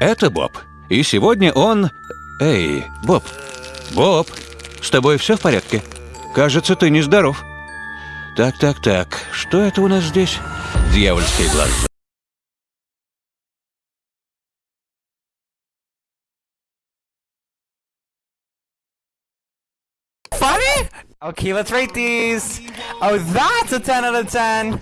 Это Боб. И сегодня он... Эй, Боб. Боб, с тобой все в порядке? Кажется, ты нездоров. Так, так, так. Что это у нас здесь? Дьявольский глаз. Funny? Okay, let's rate these. Oh, that's a 10 out of 10.